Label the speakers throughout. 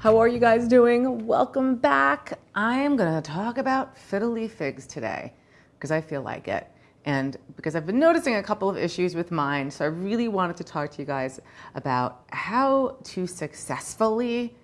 Speaker 1: How are you guys doing? Welcome back. I am going to talk about fiddle leaf figs today because I feel like it. And because I've been noticing a couple of issues with mine, so I really wanted to talk to you guys about how to successfully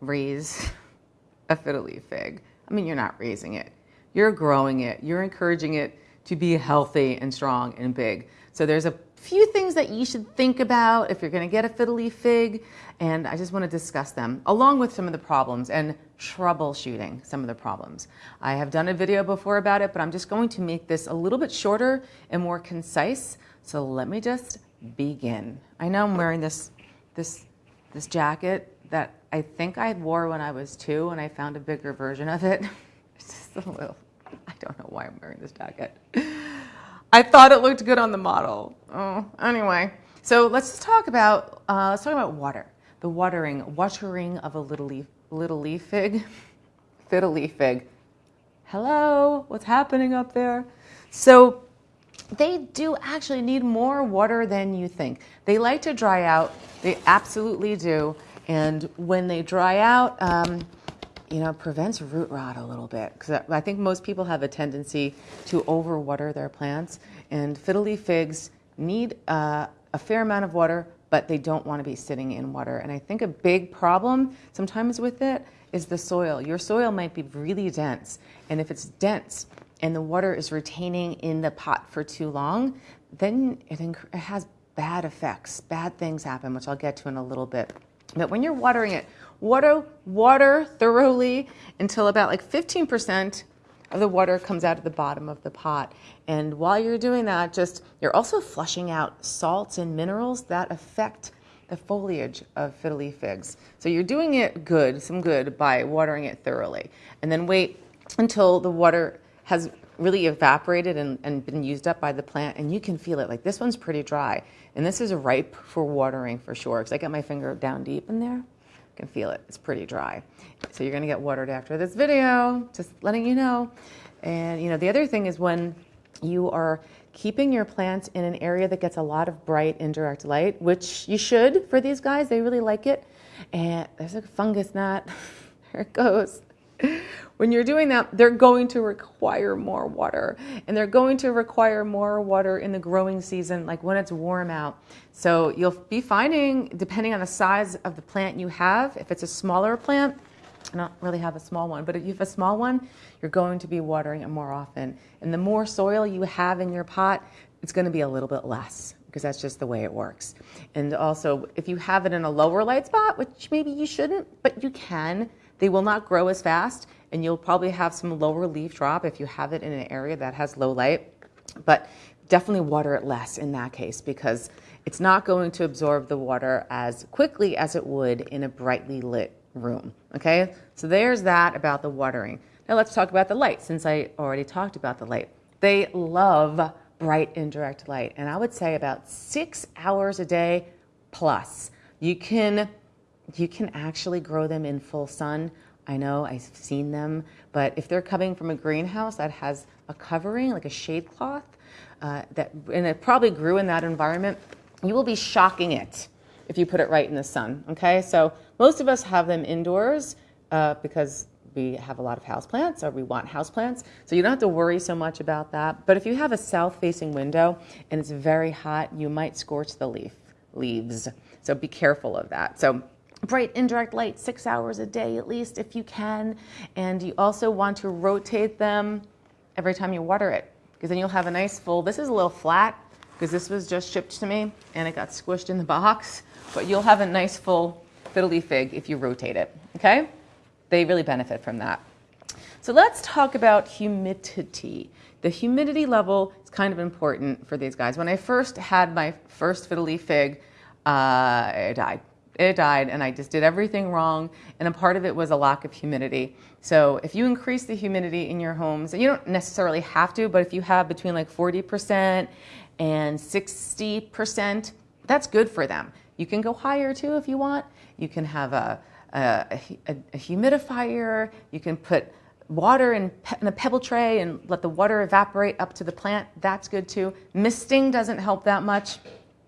Speaker 1: raise a fiddle leaf fig. I mean, you're not raising it, you're growing it, you're encouraging it to be healthy and strong and big. So there's a few things that you should think about if you're going to get a fiddle leaf fig, and I just want to discuss them along with some of the problems and troubleshooting some of the problems. I have done a video before about it, but I'm just going to make this a little bit shorter and more concise. So let me just begin. I know I'm wearing this this this jacket that I think I wore when I was two, and I found a bigger version of it. It's just a little. I don't know why I'm wearing this jacket. I thought it looked good on the model. Oh, anyway. So let's just talk about uh, let's talk about water. The watering, watering of a little leaf, little leaf fig, fiddle leaf fig. Hello, what's happening up there? So they do actually need more water than you think. They like to dry out. They absolutely do. And when they dry out, um, you know, prevents root rot a little bit because I think most people have a tendency to overwater their plants, and fiddle leaf figs need uh, a fair amount of water, but they don't want to be sitting in water. And I think a big problem sometimes with it is the soil. Your soil might be really dense, and if it's dense and the water is retaining in the pot for too long, then it, it has bad effects. Bad things happen, which I'll get to in a little bit. But when you're watering it, water, water thoroughly until about like 15% of the water comes out of the bottom of the pot. And while you're doing that, just you're also flushing out salts and minerals that affect the foliage of fiddle leaf figs. So you're doing it good, some good by watering it thoroughly. And then wait until the water has really evaporated and, and been used up by the plant and you can feel it. Like this one's pretty dry and this is ripe for watering for sure because I got my finger down deep in there can feel it. It's pretty dry. So you're going to get watered after this video, just letting you know. And you know, the other thing is when you are keeping your plants in an area that gets a lot of bright indirect light, which you should for these guys, they really like it. And there's a fungus gnat. there it goes. When you're doing that, they're going to require more water and they're going to require more water in the growing season, like when it's warm out. So you'll be finding, depending on the size of the plant you have, if it's a smaller plant, I don't really have a small one, but if you have a small one, you're going to be watering it more often. And the more soil you have in your pot, it's going to be a little bit less because that's just the way it works. And also, if you have it in a lower light spot, which maybe you shouldn't, but you can, they will not grow as fast and you'll probably have some lower leaf drop if you have it in an area that has low light. But definitely water it less in that case because it's not going to absorb the water as quickly as it would in a brightly lit room. Okay, so there's that about the watering. Now let's talk about the light since I already talked about the light. They love bright indirect light and I would say about six hours a day plus. You can, you can actually grow them in full sun I know I've seen them, but if they're coming from a greenhouse that has a covering, like a shade cloth, uh, that, and it probably grew in that environment, you will be shocking it if you put it right in the sun, okay? So most of us have them indoors uh, because we have a lot of houseplants or we want houseplants. So you don't have to worry so much about that. But if you have a south-facing window and it's very hot, you might scorch the leaf, leaves. So be careful of that. So bright indirect light six hours a day at least if you can. And you also want to rotate them every time you water it because then you'll have a nice full, this is a little flat because this was just shipped to me and it got squished in the box, but you'll have a nice full fiddle leaf fig if you rotate it, okay? They really benefit from that. So let's talk about humidity. The humidity level is kind of important for these guys. When I first had my first fiddle leaf fig, uh, I died it died and I just did everything wrong. And a part of it was a lack of humidity. So if you increase the humidity in your homes, and you don't necessarily have to, but if you have between like 40% and 60%, that's good for them. You can go higher too if you want. You can have a, a, a, a humidifier. You can put water in, in, a pebble tray and let the water evaporate up to the plant, that's good too. Misting doesn't help that much.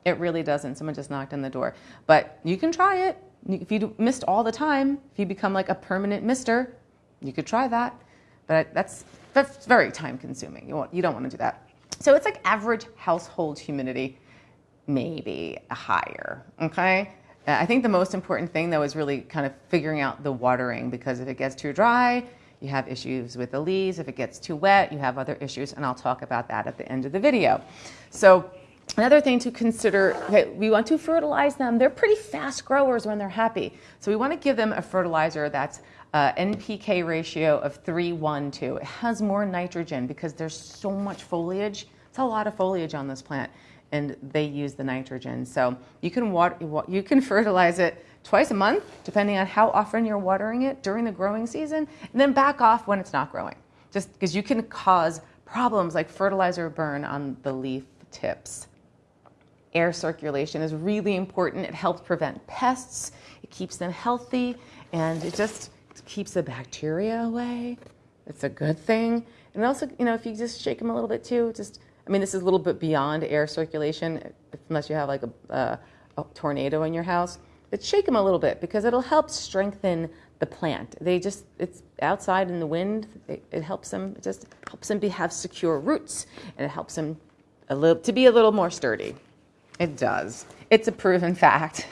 Speaker 1: It really doesn't. Someone just knocked on the door. But you can try it. If you missed all the time, if you become like a permanent mister, you could try that. But that's, that's very time consuming. You, want, you don't want to do that. So it's like average household humidity, maybe higher, okay? I think the most important thing though is really kind of figuring out the watering because if it gets too dry, you have issues with the leaves. If it gets too wet, you have other issues, and I'll talk about that at the end of the video. So Another thing to consider, okay, we want to fertilize them. They're pretty fast growers when they're happy. So we want to give them a fertilizer that's uh, NPK ratio of 3, 1, 2. It has more nitrogen because there's so much foliage. It's a lot of foliage on this plant and they use the nitrogen. So you can water, you can fertilize it twice a month, depending on how often you're watering it during the growing season, and then back off when it's not growing. Just because you can cause problems like fertilizer burn on the leaf tips. Air circulation is really important. It helps prevent pests, it keeps them healthy, and it just keeps the bacteria away. It's a good thing. And also, you know, if you just shake them a little bit too, just, I mean, this is a little bit beyond air circulation, unless you have like a, a, tornado in your house but shake them a little bit because it'll help strengthen the plant. They just, it's outside in the wind, it, it helps them, it just helps them be, have secure roots and it helps them a little, to be a little more sturdy. It does. It's a proven fact.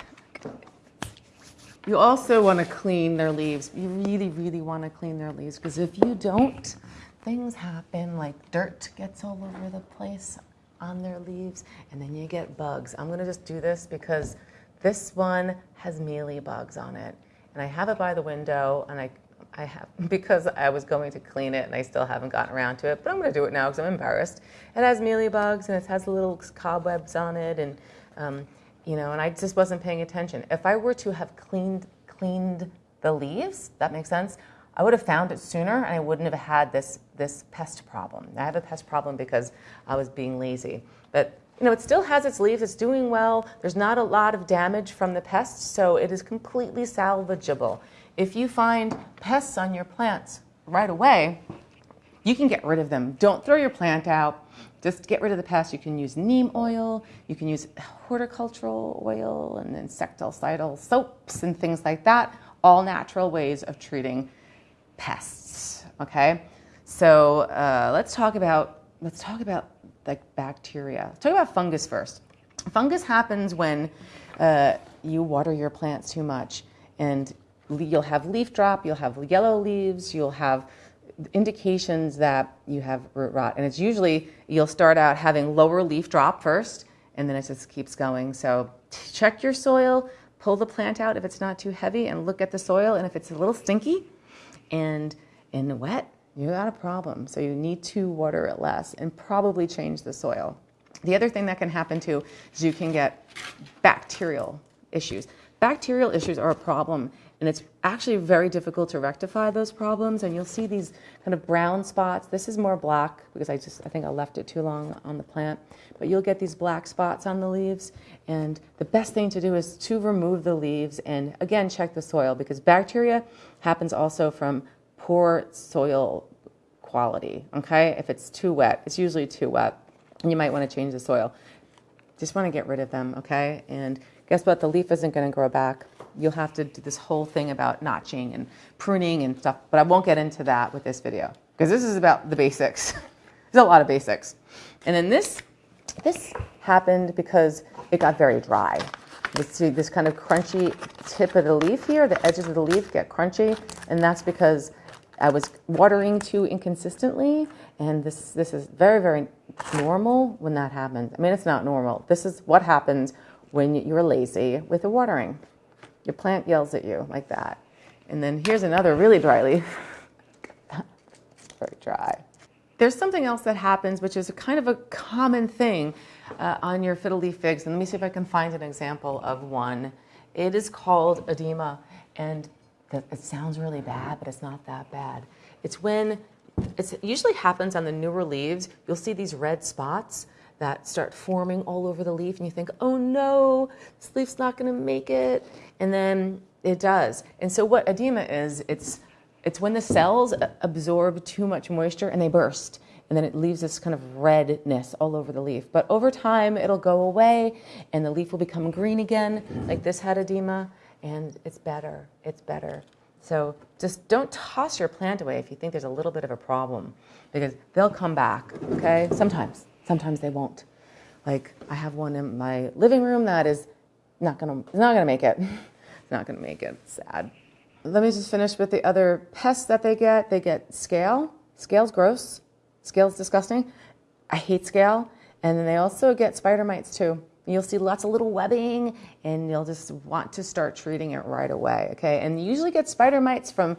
Speaker 1: You also want to clean their leaves. You really, really want to clean their leaves because if you don't, things happen like dirt gets all over the place on their leaves and then you get bugs. I'm going to just do this because this one has mealy bugs on it. And I have it by the window and I, I have, because I was going to clean it and I still haven't gotten around to it, but I'm going to do it now because I'm embarrassed. It has mealy bugs and it has little cobwebs on it and, um, you know, and I just wasn't paying attention. If I were to have cleaned, cleaned the leaves, that makes sense, I would have found it sooner and I wouldn't have had this, this pest problem. I have a pest problem because I was being lazy. But you know, it still has its leaves, it's doing well, there's not a lot of damage from the pests, so it is completely salvageable. If you find pests on your plants right away, you can get rid of them. Don't throw your plant out. Just get rid of the pests. You can use neem oil, you can use horticultural oil and insecticidal soaps and things like that. All natural ways of treating pests, okay? So uh, let's talk about, let's talk about like bacteria. Let's talk about fungus first. Fungus happens when uh, you water your plants too much and you'll have leaf drop, you'll have yellow leaves, you'll have indications that you have root rot. And it's usually, you'll start out having lower leaf drop first, and then it just keeps going. So check your soil, pull the plant out if it's not too heavy, and look at the soil. And if it's a little stinky and, and wet, you got a problem. So you need to water it less and probably change the soil. The other thing that can happen too is you can get bacterial issues. Bacterial issues are a problem and it's actually very difficult to rectify those problems and you'll see these kind of brown spots. This is more black because I just I think I left it too long on the plant. But you'll get these black spots on the leaves and the best thing to do is to remove the leaves and again check the soil because bacteria happens also from poor soil quality, okay? If it's too wet, it's usually too wet, and you might want to change the soil. Just want to get rid of them, okay? And guess what? The leaf isn't going to grow back. You'll have to do this whole thing about notching and pruning and stuff, but I won't get into that with this video because this is about the basics. There's a lot of basics. And then this, this happened because it got very dry. You see this kind of crunchy tip of the leaf here, the edges of the leaf get crunchy, and that's because I was watering too inconsistently, and this, this is very, very normal when that happens. I mean, it's not normal. This is what happens when you're lazy with the watering. Your plant yells at you like that. And then here's another really dry leaf. very dry. There's something else that happens, which is a kind of a common thing uh, on your fiddle leaf figs. And let me see if I can find an example of one. It is called edema. And it sounds really bad, but it's not that bad. It's when it usually happens on the newer leaves. You'll see these red spots that start forming all over the leaf, and you think, oh no, this leaf's not going to make it. And then it does. And so, what edema is, it's it's when the cells absorb too much moisture and they burst and then it leaves this kind of redness all over the leaf. But over time, it'll go away and the leaf will become green again, like this had edema, and it's better. It's better. So just don't toss your plant away if you think there's a little bit of a problem because they'll come back, okay? Sometimes. Sometimes they won't. Like I have one in my living room that is not gonna, not gonna make it. it's not gonna make it. Sad. Let me just finish with the other pests that they get. They get scale. Scale's gross. Scale's disgusting. I hate scale. And then they also get spider mites too. You'll see lots of little webbing and you'll just want to start treating it right away, okay? And you usually get spider mites from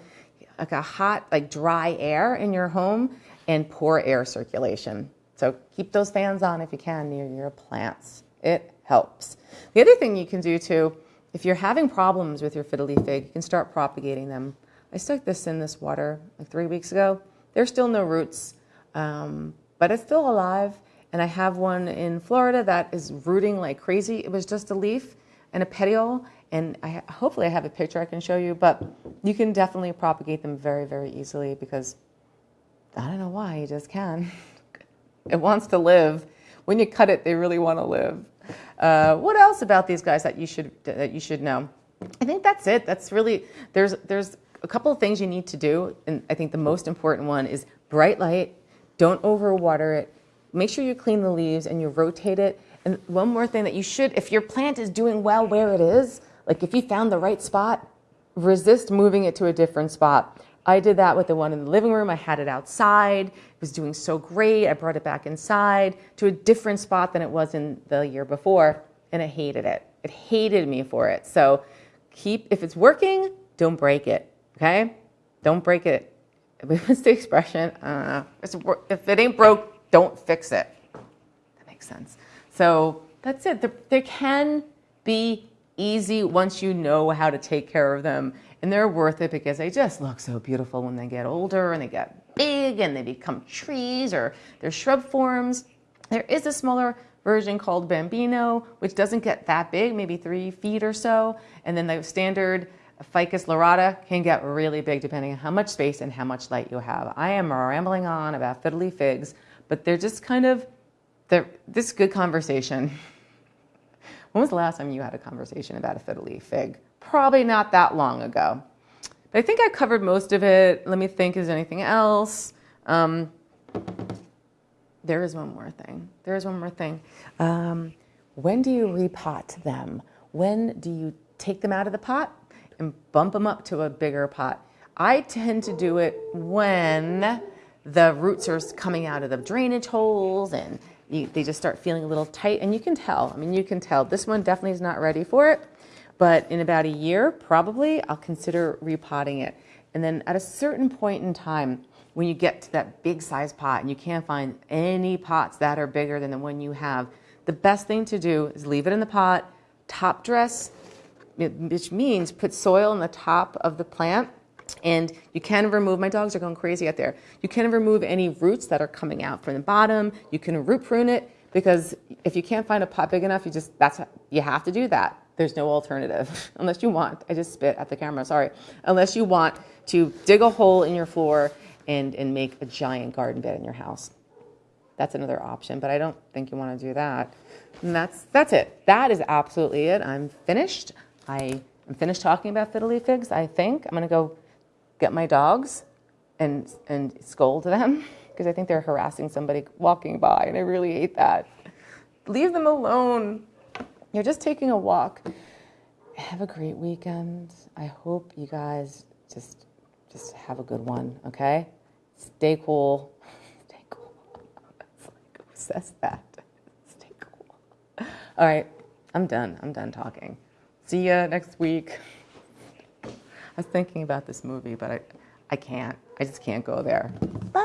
Speaker 1: like a hot, like dry air in your home and poor air circulation. So keep those fans on if you can near your plants. It helps. The other thing you can do too, if you're having problems with your fiddly fig, you can start propagating them. I stuck this in this water like three weeks ago. There's still no roots, um, but it's still alive. And I have one in Florida that is rooting like crazy. It was just a leaf and a petiole. And I, hopefully I have a picture I can show you, but you can definitely propagate them very, very easily because I don't know why, you just can. it wants to live. When you cut it, they really want to live. Uh, what else about these guys that you should that you should know? I think that's it. That's really there's there's a couple of things you need to do, and I think the most important one is bright light. Don't overwater it. Make sure you clean the leaves and you rotate it. And one more thing that you should, if your plant is doing well where it is, like if you found the right spot, resist moving it to a different spot. I did that with the one in the living room. I had it outside. It was doing so great. I brought it back inside to a different spot than it was in the year before, and it hated it. It hated me for it. So keep, if it's working, don't break it, okay? Don't break it. What's the expression? Uh, if it ain't broke, don't fix it. That makes sense. So that's it. There, there can be easy once you know how to take care of them and they're worth it because they just look so beautiful when they get older and they get big and they become trees or they're shrub forms. There is a smaller version called Bambino, which doesn't get that big, maybe three feet or so. And then the standard Ficus lyrata can get really big depending on how much space and how much light you have. I am rambling on about fiddly figs, but they're just kind of, this good conversation. when was the last time you had a conversation about a fiddly fig? Probably not that long ago. But I think I covered most of it. Let me think, is anything else? Um, there is one more thing. There is one more thing. Um, when do you repot them? When do you take them out of the pot and bump them up to a bigger pot? I tend to do it when the roots are coming out of the drainage holes and you, they just start feeling a little tight and you can tell. I mean, you can tell. This one definitely is not ready for it. But in about a year, probably, I'll consider repotting it. And then at a certain point in time, when you get to that big size pot and you can't find any pots that are bigger than the one you have, the best thing to do is leave it in the pot, top dress, which means put soil in the top of the plant and you can remove, my dogs are going crazy out there. You can remove any roots that are coming out from the bottom. You can root prune it because if you can't find a pot big enough, you just, that's, you have to do that. There's no alternative unless you want, I just spit at the camera, sorry. Unless you want to dig a hole in your floor and, and make a giant garden bed in your house. That's another option, but I don't think you want to do that. And that's, that's it. That is absolutely it. I'm finished. I am finished talking about fiddly figs, I think. I'm going to go get my dogs and, and scold them because I think they're harassing somebody walking by, and I really hate that. Leave them alone. You're just taking a walk. Have a great weekend. I hope you guys just just have a good one, okay? Stay cool. Stay cool. It's like, who says that? Stay cool. All right, I'm done. I'm done talking. See ya next week. I was thinking about this movie, but I, I can't. I just can't go there. Bye.